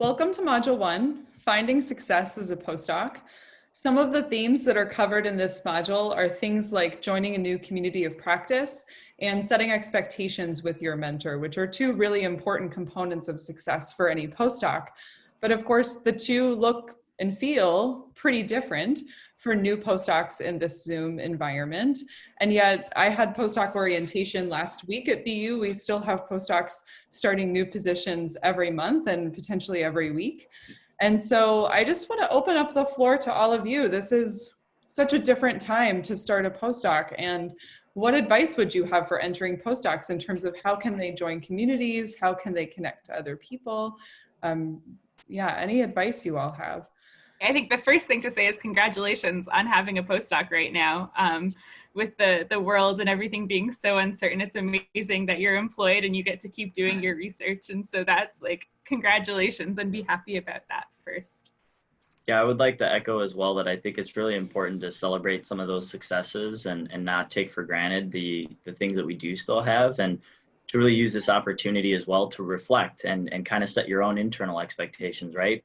Welcome to Module 1, Finding Success as a Postdoc. Some of the themes that are covered in this module are things like joining a new community of practice and setting expectations with your mentor, which are two really important components of success for any postdoc. But of course, the two look and feel pretty different for new postdocs in this Zoom environment. And yet I had postdoc orientation last week at BU. We still have postdocs starting new positions every month and potentially every week. And so I just wanna open up the floor to all of you. This is such a different time to start a postdoc and what advice would you have for entering postdocs in terms of how can they join communities? How can they connect to other people? Um, yeah, any advice you all have? I think the first thing to say is congratulations on having a postdoc right now. Um, with the, the world and everything being so uncertain, it's amazing that you're employed and you get to keep doing your research. And so that's like, congratulations and be happy about that first. Yeah, I would like to echo as well that I think it's really important to celebrate some of those successes and, and not take for granted the, the things that we do still have and to really use this opportunity as well to reflect and, and kind of set your own internal expectations, right?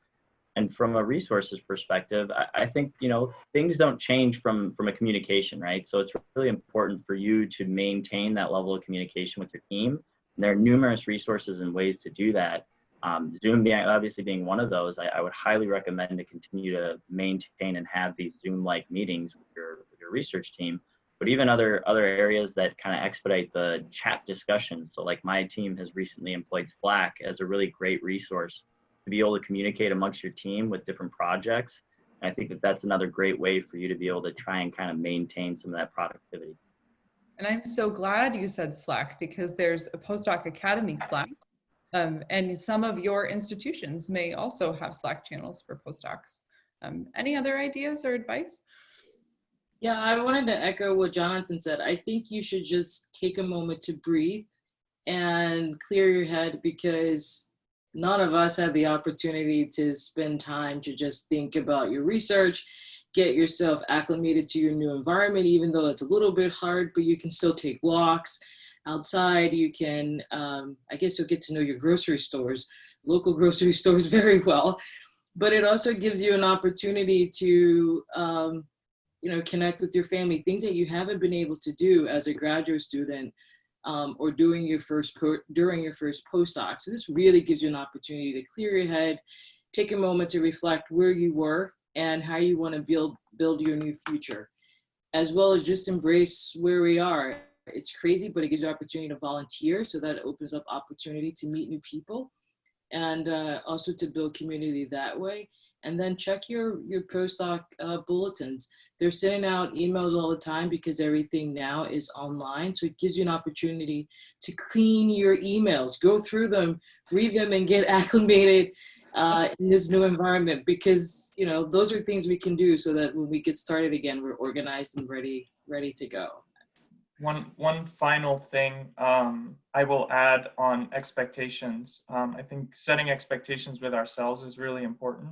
And from a resources perspective, I, I, think you know things don't change from from a communication, right? So it's really important for you to maintain that level of communication with your team. And there are numerous resources and ways to do that. Um, Zoom being obviously being one of those, I, I, would highly recommend to continue to maintain and have these Zoom-like meetings with your with your research team. But even other other areas that kind of expedite the chat discussions. So like my team has recently employed Slack as a really great resource to be able to communicate amongst your team with different projects. And I think that that's another great way for you to be able to try and kind of maintain some of that productivity. And I'm so glad you said Slack because there's a postdoc academy Slack. Um, and some of your institutions may also have Slack channels for postdocs. Um, any other ideas or advice? Yeah, I wanted to echo what Jonathan said. I think you should just take a moment to breathe and clear your head because none of us had the opportunity to spend time to just think about your research, get yourself acclimated to your new environment, even though it's a little bit hard, but you can still take walks outside. You can, um, I guess you'll get to know your grocery stores, local grocery stores very well, but it also gives you an opportunity to, um, you know, connect with your family, things that you haven't been able to do as a graduate student um, or doing your first during your first postdoc. So this really gives you an opportunity to clear your head, take a moment to reflect where you were and how you want to build build your new future, as well as just embrace where we are. It's crazy, but it gives you opportunity to volunteer, so that opens up opportunity to meet new people, and uh, also to build community that way. And then check your your postdoc uh, bulletins they're sending out emails all the time because everything now is online. So it gives you an opportunity to clean your emails, go through them, read them and get acclimated uh, in this new environment because, you know, those are things we can do so that when we get started again, we're organized and ready, ready to go. One, one final thing um, I will add on expectations. Um, I think setting expectations with ourselves is really important.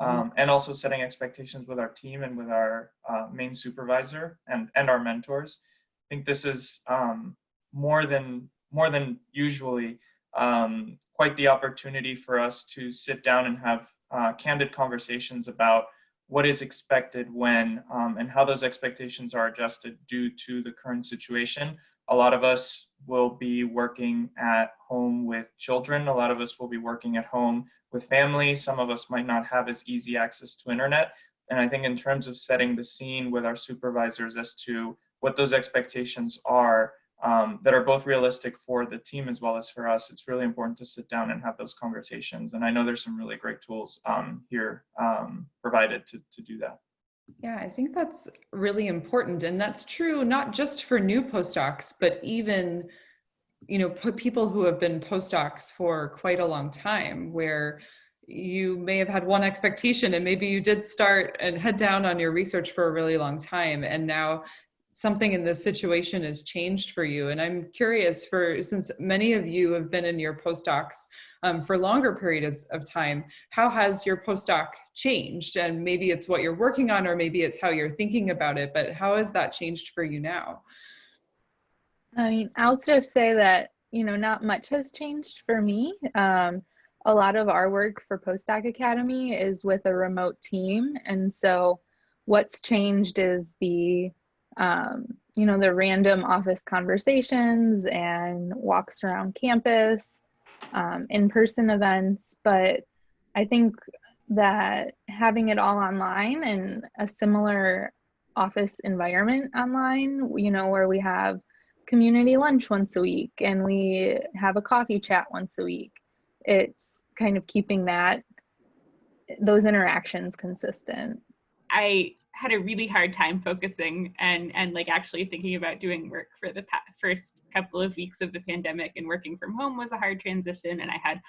Mm-hmm. um, and also setting expectations with our team and with our uh, main supervisor and and our mentors. I think this is um, more than more than usually um, quite the opportunity for us to sit down and have uh, candid conversations about what is expected when um, and how those expectations are adjusted due to the current situation. A lot of us will be working at home with children. A lot of us will be working at home with family. Some of us might not have as easy access to internet. And I think in terms of setting the scene with our supervisors as to what those expectations are um, that are both realistic for the team as well as for us, it's really important to sit down and have those conversations. And I know there's some really great tools um, here um, provided to, to do that. Yeah, I think that's really important. And that's true not just for new postdocs, but even you know, people who have been postdocs for quite a long time where you may have had one expectation and maybe you did start and head down on your research for a really long time and now something in this situation has changed for you. And i'm curious for since many of you have been in your postdocs um, for longer periods of time how has your postdoc changed? And maybe it's what you're working on or maybe it's how you're thinking about it but how has that changed for you now I mean, I'll just say that, you know, not much has changed for me. Um, a lot of our work for Postdoc Academy is with a remote team. And so what's changed is the, um, you know, the random office conversations and walks around campus, um, in-person events. But I think that having it all online and a similar office environment online, you know, where we have community lunch once a week and we have a coffee chat once a week. It's kind of keeping that those interactions consistent. I had a really hard time focusing and and like actually thinking about doing work for the first couple of weeks of the pandemic and working from home was a hard transition and I had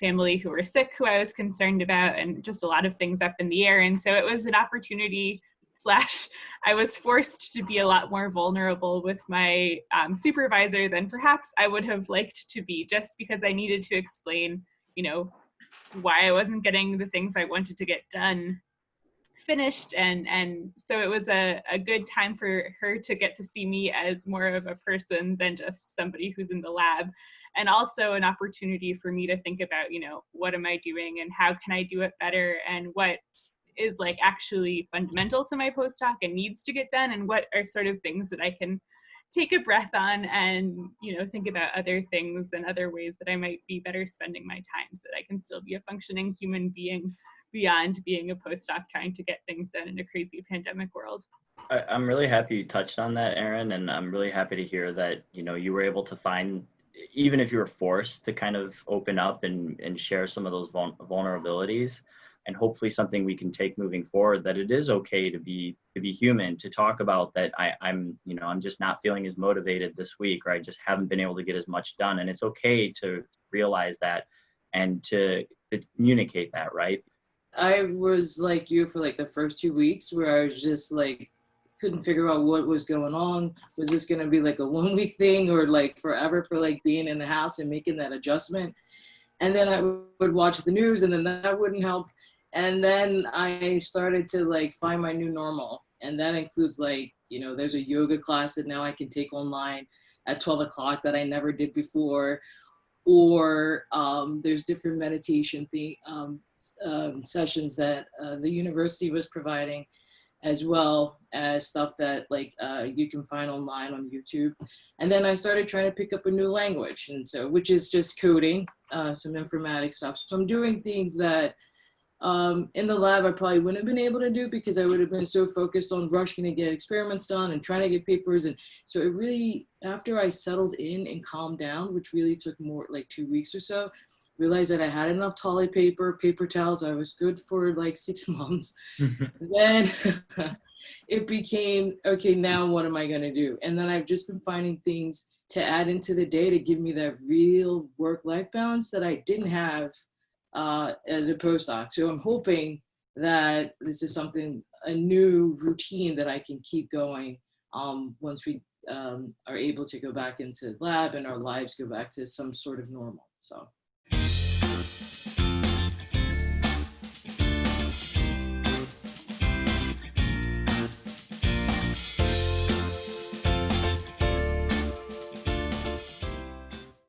family who were sick who I was concerned about and just a lot of things up in the air and so it was an opportunity slash I was forced to be a lot more vulnerable with my um, supervisor than perhaps I would have liked to be just because I needed to explain, you know, why I wasn't getting the things I wanted to get done finished. And and so it was a, a good time for her to get to see me as more of a person than just somebody who's in the lab. And also an opportunity for me to think about you know what am i doing and how can i do it better and what is like actually fundamental to my postdoc and needs to get done and what are sort of things that I can take a breath on and you know think about other things and other ways that I might be better spending my time so that I can still be a functioning human being beyond being a postdoc trying to get things done in a crazy pandemic world. I, I'm really happy you touched on that, Erin, and I'm really happy to hear that you know you were able to find even if you were forced to kind of open up and, and share some of those vulnerabilities and hopefully something we can take moving forward that it is okay to be to be human to talk about that I, i'm you know i'm just not feeling as motivated this week or i just haven't been able to get as much done. And it's okay to realize that and to, to communicate that right? I was like you for like the first two weeks where i was just like couldn't figure out what was going on. Was this going to be like a one week thing or like forever for like being in the house and making that adjustment? And then i would watch the news and then that wouldn't help and then I started to like find my new normal. And that includes like, you know, there's a yoga class that now I can take online at 12 o'clock that I never did before. Or um, there's different meditation um, um, sessions that uh, the university was providing as well as stuff that like uh, you can find online on YouTube. And then I started trying to pick up a new language. And so, which is just coding, uh, some informatics stuff. So I'm doing things that um, in the lab I probably wouldn't have been able to do because I would have been so focused on rushing to get experiments done and trying to get papers. And so it really, after I settled in and calmed down, which really took more like two weeks or so, realized that I had enough toilet paper, paper towels. I was good for like six months. then it became, okay, now what am I gonna do? And then I've just been finding things to add into the day to give me that real work-life balance that I didn't have uh, as a postdoc. So I'm hoping that this is something, a new routine that I can keep going um, once we um, are able to go back into lab and our lives go back to some sort of normal. So.